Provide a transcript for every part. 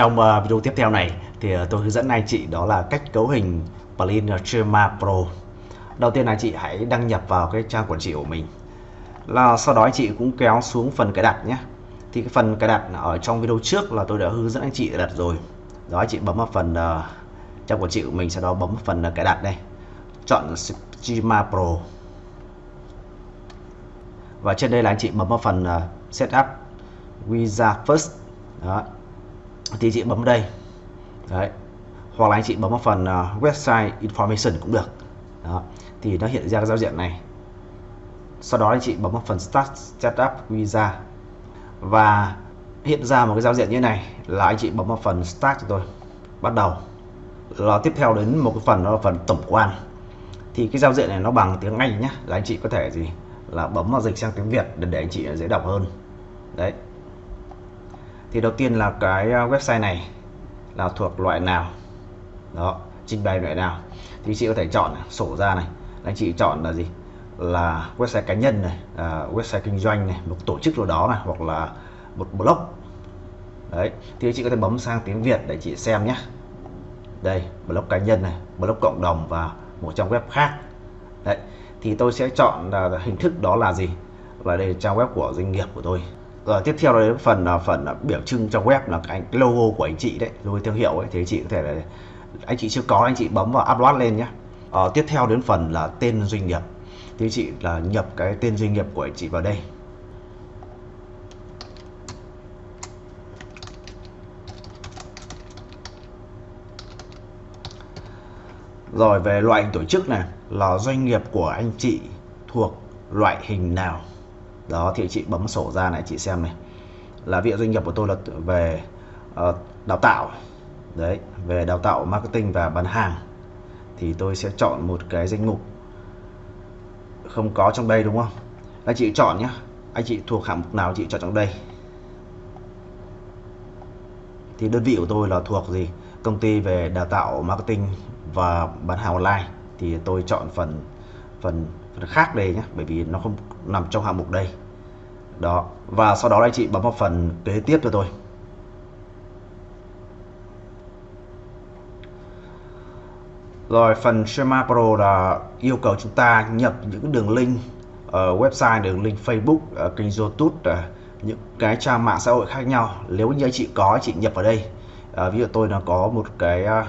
Trong uh, video tiếp theo này thì uh, tôi hướng dẫn anh chị đó là cách cấu hình plugin Trema Pro. Đầu tiên là chị hãy đăng nhập vào cái trang quản trị của mình. Là sau đó anh chị cũng kéo xuống phần cài đặt nhé. Thì cái phần cài đặt ở trong video trước là tôi đã hướng dẫn anh chị đặt rồi. Đó anh chị bấm vào phần uh, trang quản trị của mình sau đó bấm vào phần uh, cài đặt đây. Chọn Trema Pro. Và trên đây là anh chị bấm vào phần uh, setup Visa First. Đó thì chị bấm đây. Đấy. Hoặc là anh chị bấm vào phần uh, website information cũng được. Đó. Thì nó hiện ra cái giao diện này. Sau đó anh chị bấm vào phần start setup visa. Và hiện ra một cái giao diện như này là anh chị bấm vào phần start cho tôi. Bắt đầu. Là tiếp theo đến một cái phần đó là phần tổng quan. Thì cái giao diện này nó bằng tiếng Anh nhá, là anh chị có thể gì? Là bấm vào dịch sang tiếng Việt để, để anh chị dễ đọc hơn. Đấy thì đầu tiên là cái à, website này là thuộc loại nào? Đó trình bày loại nào? Thì chị có thể chọn sổ ra này. Anh chị chọn là gì? Là website cá nhân này à, website kinh doanh này một tổ chức nào đó này hoặc là một blog. Đấy thì chị có thể bấm sang tiếng Việt để chị xem nhé. Đây blog cá nhân này blog cộng đồng và một trang web khác. Đấy thì tôi sẽ chọn là hình thức đó là gì? Là đây là trang web của doanh nghiệp của tôi rồi tiếp theo là đến phần là phần là biểu trưng trong web là cái logo của anh chị đấy logo thương hiệu ấy thì anh chị có thể là anh chị chưa có anh chị bấm vào upload lên nhé ờ, tiếp theo đến phần là tên doanh nghiệp. Thì anh chị là nhập cái tên doanh nghiệp của anh chị vào đây. Rồi về loại hình tổ chức này là doanh nghiệp của anh chị thuộc loại hình nào? Đó thì chị bấm sổ ra này chị xem này. Là viện doanh nghiệp của tôi là về uh, đào tạo. Đấy về đào tạo marketing và bán hàng. Thì tôi sẽ chọn một cái danh mục không có trong đây đúng không? Anh chị chọn nhé anh chị thuộc hạng mục nào chị chọn trong đây. Thì đơn vị của tôi là thuộc gì? Công ty về đào tạo marketing và bán hàng online. Thì tôi chọn phần phần phần khác đây nhé bởi vì nó không nằm trong hạng mục đây đó. Và sau đó anh chị bấm vào phần kế tiếp cho tôi. Rồi phần Schema Pro là yêu cầu chúng ta nhập những đường link ở website đường link Facebook uh, kênh YouTube ờ, những cái trang mạng xã hội khác nhau. Nếu như anh chị có anh chị nhập vào đây. Uh, ví dụ tôi là có một cái uh,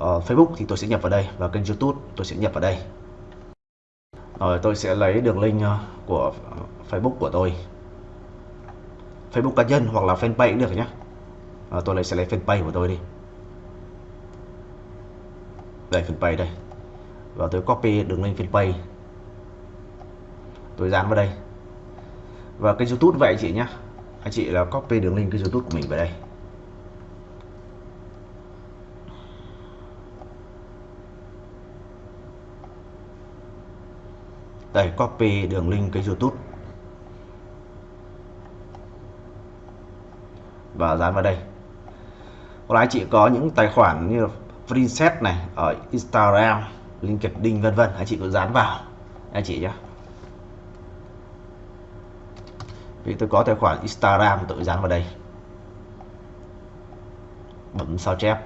Facebook thì tôi sẽ nhập vào đây và kênh YouTube tôi sẽ nhập vào đây rồi tôi sẽ lấy đường link ờ, của Facebook của tôi. Facebook cá nhân hoặc là fanpage cũng được nhé à, ờ, tôi lấy sẽ lấy fanpage của tôi đi. Đây fanpage đây. Và tôi copy đường link fanpage. Tôi dán vào đây. Và kênh youtube vậy chị nhé anh chị là copy đường link kênh youtube của mình vào đây. Đây copy đường link cái youtube. Và dán vào đây. Hoặc là chị có những tài khoản như Princess này ở Instagram LinkedIn vân vân. Anh chị có dán vào anh chị nhé vì tôi có tài khoản Instagram tôi dán vào đây. Bấm sao chép.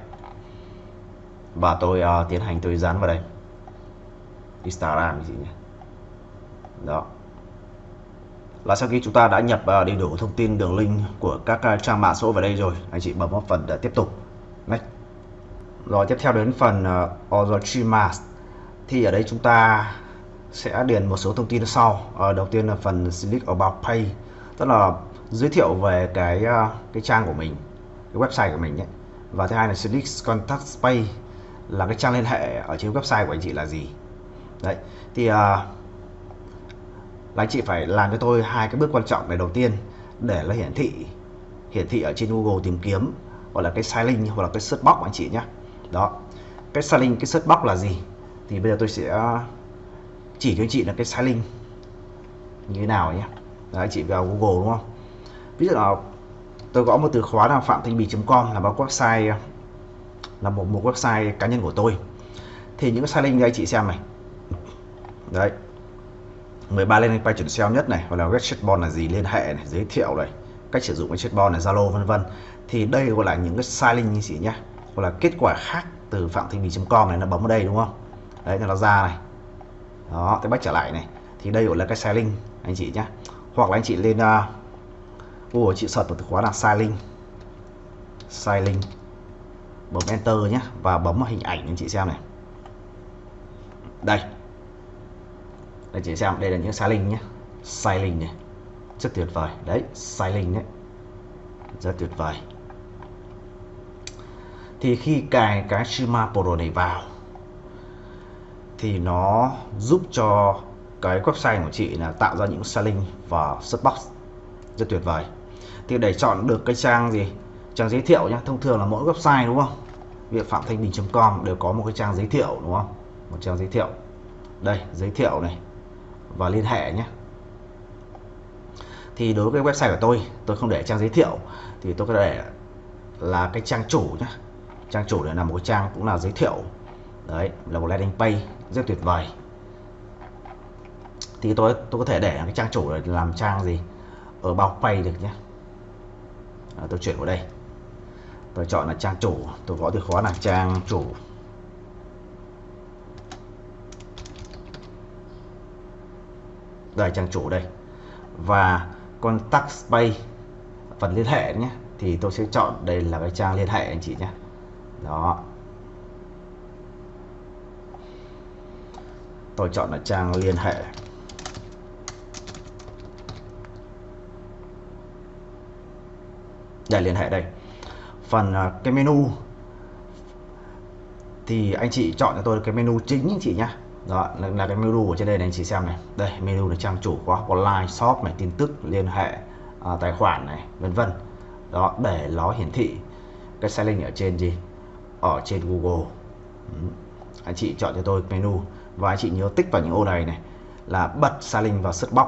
Và tôi uh, tiến hành tôi dán vào đây. Instagram gì nhé đó. Là sau khi chúng ta đã nhập ờ, đầy đủ thông tin đường link của các ờ, trang mạng xã hội vào đây rồi anh chị bấm vào phần để tiếp tục. Next. rồi tiếp theo đến phần uh, Other Streamers thì ở đây chúng ta sẽ điền một số thông tin sau. Uh, đầu tiên là phần Select About Pay tức là giới thiệu về cái uh, cái trang của mình cái website của mình nhé. Và thứ hai là Select Contact Pay là cái trang liên hệ ở trên website của anh chị là gì. Đấy. Thì uh, là anh chị phải làm cho tôi hai cái bước quan trọng này đầu tiên để nó hiển thị hiển thị ở trên Google tìm kiếm gọi là cái styling hoặc là cái search box anh chị nhé đó. Cái styling cái search box là gì? Thì bây giờ tôi sẽ ờ, chỉ cho anh chị là cái styling như thế nào nhé Đấy, anh chị vào Google đúng không? Ví dụ là tôi gõ một từ khóa là phạm thanh bì.com là một website là một một website cá nhân của tôi. Thì những cái styling đây anh chị xem này. Đấy. 13 lên page chuẩn SEO nhất này hoặc là web chatbot là gì liên hệ này giới thiệu này cách sử dụng cái chatbot này Zalo vân vân. Thì đây gọi là những cái styling như chị nhé gọi là kết quả khác từ phạm thanh bình.com này nó bấm vào đây đúng không? Đấy nó ra này. Đó cái bắt trở lại này. Thì đây gọi là cái styling anh chị nhé hoặc là anh chị lên à, uh, Google chị search một từ khóa là styling. Link bấm enter nhé và bấm vào hình ảnh anh chị xem này. Đây anh chị xem, đây là những styling nhé. Styling này. Rất tuyệt vời. Đấy styling đấy. Rất tuyệt vời. Thì khi cài cái Shima Pro này vào, thì nó giúp cho cái website của chị là tạo ra những styling và subbox rất tuyệt vời. Thì để chọn được cái trang gì? Trang giới thiệu nhé thông thường là mỗi website đúng không? Việc phạm thanh bình.com đều có một cái trang giới thiệu đúng không? Một trang giới thiệu. Đây, giới thiệu này và liên hệ nhé. Thì đối với website của tôi tôi không để trang giới thiệu thì tôi có để là cái trang chủ nhé. Trang chủ để là một cái trang cũng là giới thiệu. Đấy là một landing page rất tuyệt vời. Thì tôi tôi có thể để cái trang chủ để làm trang gì? Ở bao pay được nhé. À, tôi chuyển vào đây. Tôi chọn là trang chủ tôi gõ từ khóa là trang chủ. Đây trang chủ đây. Và contact space phần liên hệ nhé, thì tôi sẽ chọn đây là cái trang liên hệ anh chị nhé. Đó. Tôi chọn là trang liên hệ. Để liên hệ đây. Phần à, cái menu thì anh chị chọn cho tôi cái menu chính anh chị nhé đó là, là cái menu ở trên đây này anh chị xem này. Đây menu là trang chủ khóa online shop này tin tức liên hệ à, tài khoản này vân vân. Đó để nó hiển thị. Cái sai link ở trên gì? Ở trên Google. Ừ. anh chị chọn cho tôi menu. Và anh chị nhớ tích vào những ô này này là bật sai link vào search box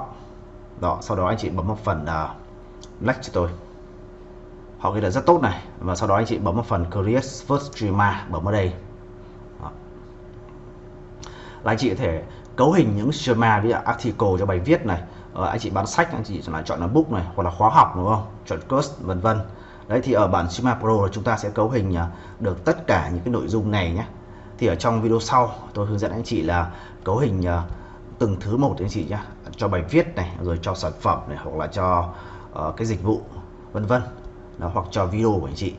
đó sau đó anh chị bấm một phần à, uh, like cho tôi. Họ ghi là rất tốt này. Và sau đó anh chị bấm vào phần create first streamer bấm vào đây là anh chị có thể cấu hình những schema với article cho bài viết này. Ờ, anh chị bán sách anh chị là chọn là book này hoặc là khóa học đúng không? Chọn course vân vân. Đấy thì ở bản Schema Pro là chúng ta sẽ cấu hình à, được tất cả những cái nội dung này nhé. Thì ở trong video sau tôi hướng dẫn anh chị là cấu hình à, từng thứ một anh chị nhé. Cho bài viết này rồi cho sản phẩm này hoặc là cho uh, cái dịch vụ vân vân. Hoặc cho video của anh chị.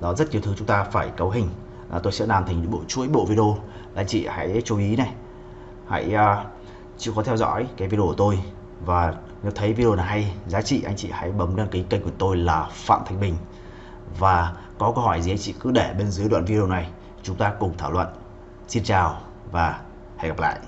Đó rất nhiều thứ chúng ta phải cấu hình à, tôi sẽ làm thành bộ chuỗi bộ video. Anh chị hãy chú ý này. Hãy à, uh, chịu khó theo dõi cái video của tôi. Và nếu thấy video này hay giá trị anh chị hãy bấm đăng ký kênh của tôi là Phạm Thanh Bình. Và có câu hỏi gì anh chị cứ để bên dưới đoạn video này. Chúng ta cùng thảo luận. Xin chào và hẹn gặp lại.